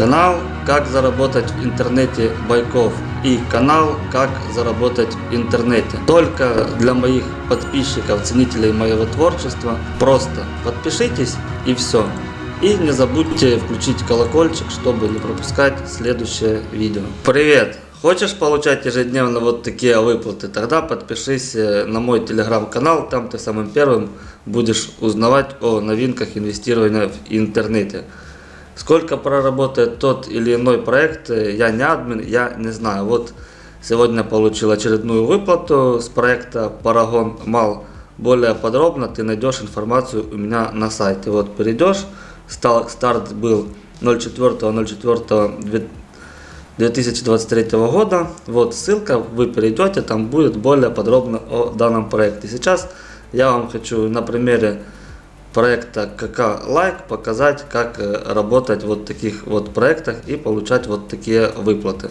Канал «Как заработать в интернете Байков» и канал «Как заработать в интернете». Только для моих подписчиков, ценителей моего творчества. Просто подпишитесь и все. И не забудьте включить колокольчик, чтобы не пропускать следующее видео. Привет! Хочешь получать ежедневно вот такие выплаты? Тогда подпишись э, на мой телеграм-канал, там ты самым первым будешь узнавать о новинках инвестирования в интернете. Сколько проработает тот или иной проект, э, я не админ, я не знаю. Вот сегодня получил очередную выплату с проекта Paragon Мал. Более подробно ты найдешь информацию у меня на сайте. Вот перейдешь, старт был 04.04.2023 года. Вот ссылка, вы перейдете, там будет более подробно о данном проекте. Сейчас я вам хочу на примере проекта KK Like показать, как э, работать в вот таких вот проектах и получать вот такие выплаты.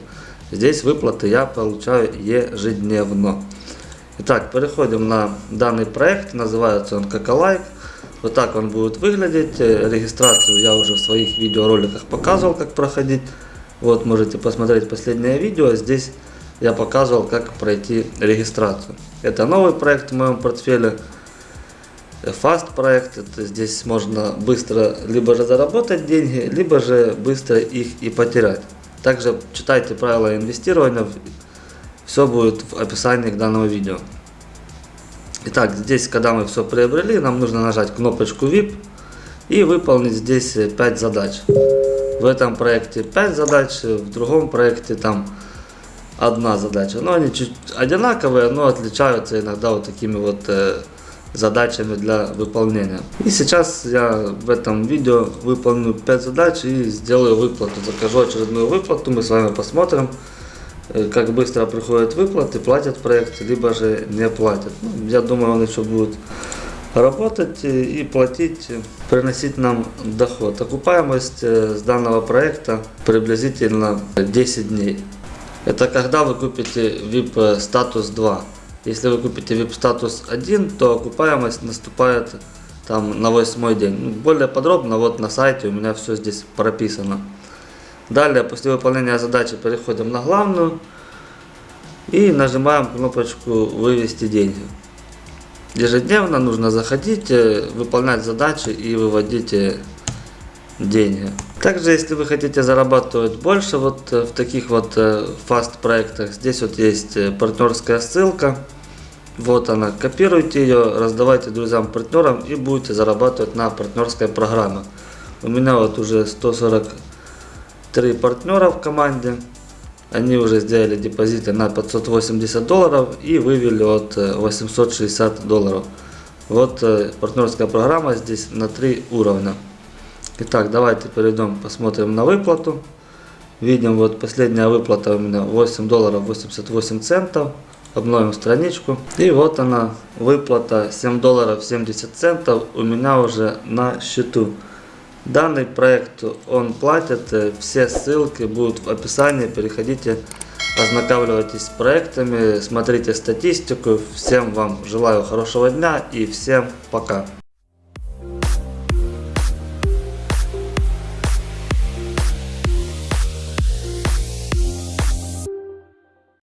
Здесь выплаты я получаю ежедневно. Итак, переходим на данный проект, называется он KK Like. Вот так он будет выглядеть. Э, регистрацию я уже в своих видеороликах показывал, как проходить. Вот можете посмотреть последнее видео. Здесь я показывал, как пройти регистрацию. Это новый проект в моем портфеле. Fast проект, это здесь можно быстро либо же заработать деньги, либо же быстро их и потерять. Также читайте правила инвестирования, все будет в описании к данному видео. Итак, здесь, когда мы все приобрели, нам нужно нажать кнопочку VIP и выполнить здесь 5 задач. В этом проекте 5 задач, в другом проекте там одна задача. Но они чуть одинаковые, но отличаются иногда вот такими вот э, задачами для выполнения. И сейчас я в этом видео выполню 5 задач и сделаю выплату. Закажу очередную выплату, мы с вами посмотрим, э, как быстро приходят выплаты, платят проект, либо же не платят. Ну, я думаю, он еще будет работать и платить, приносить нам доход. Окупаемость э, с данного проекта приблизительно 10 дней. Это когда вы купите VIP статус 2. Если вы купите VIP статус 1, то окупаемость наступает там на восьмой день. Ну, более подробно вот на сайте у меня все здесь прописано. Далее, после выполнения задачи переходим на главную и нажимаем кнопочку «Вывести деньги». Ежедневно нужно заходить, э, выполнять задачи и выводить э, деньги. Также, если вы хотите зарабатывать больше вот э, в таких вот фаст э, проектах, здесь вот есть э, партнерская ссылка. Вот она, копируйте ее, раздавайте друзьям, партнерам и будете зарабатывать на партнерской программе. У меня вот уже 143 партнера в команде. Они уже сделали депозиты на 580 долларов и вывели от 860 долларов. Вот партнерская программа здесь на 3 уровня. Итак, давайте перейдем, посмотрим на выплату. Видим, вот последняя выплата у меня 8 долларов 88 центов. Обновим страничку. И вот она, выплата 7 долларов 70 центов у меня уже на счету. Данный проект он платит, все ссылки будут в описании, переходите, ознакомьтесь с проектами, смотрите статистику. Всем вам желаю хорошего дня и всем пока.